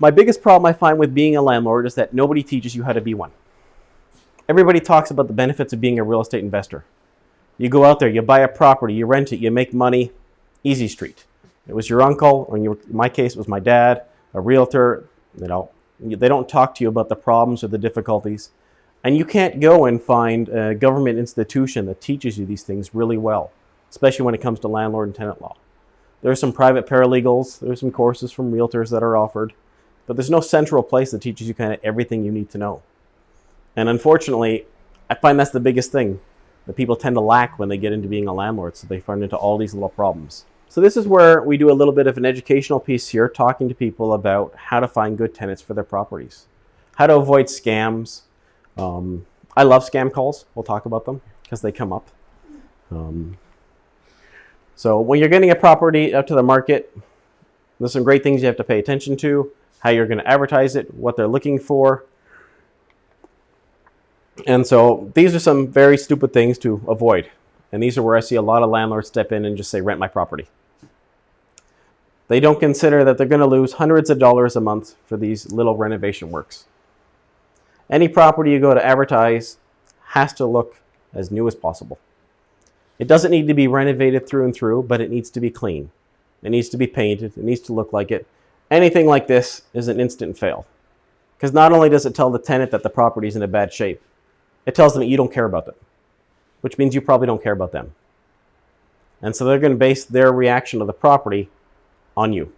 my biggest problem I find with being a landlord is that nobody teaches you how to be one. Everybody talks about the benefits of being a real estate investor. You go out there, you buy a property, you rent it, you make money, easy street. It was your uncle, or in, my case, it was my dad, a realtor. You know, they don't talk to you about the problems or the difficulties. And you can't go and find a government institution that teaches you these things really well, especially when it comes to landlord and tenant law. There are some private paralegals, there are some courses from realtors that are offered, but there's no central place that teaches you kind of everything you need to know. And unfortunately, I find that's the biggest thing that people tend to lack when they get into being a landlord, so they run into all these little problems. So this is where we do a little bit of an educational piece here, talking to people about how to find good tenants for their properties, how to avoid scams. Um, I love scam calls. We'll talk about them because they come up. Um, so when you're getting a property out to the market, there's some great things you have to pay attention to, how you're going to advertise it, what they're looking for. And so these are some very stupid things to avoid. And these are where I see a lot of landlords step in and just say, rent my property. They don't consider that they're going to lose hundreds of dollars a month for these little renovation works. Any property you go to advertise has to look as new as possible. It doesn't need to be renovated through and through, but it needs to be clean. It needs to be painted. It needs to look like it. Anything like this is an instant fail. Because not only does it tell the tenant that the property is in a bad shape, it tells them that you don't care about them, which means you probably don't care about them. And so they're going to base their reaction to the property on you.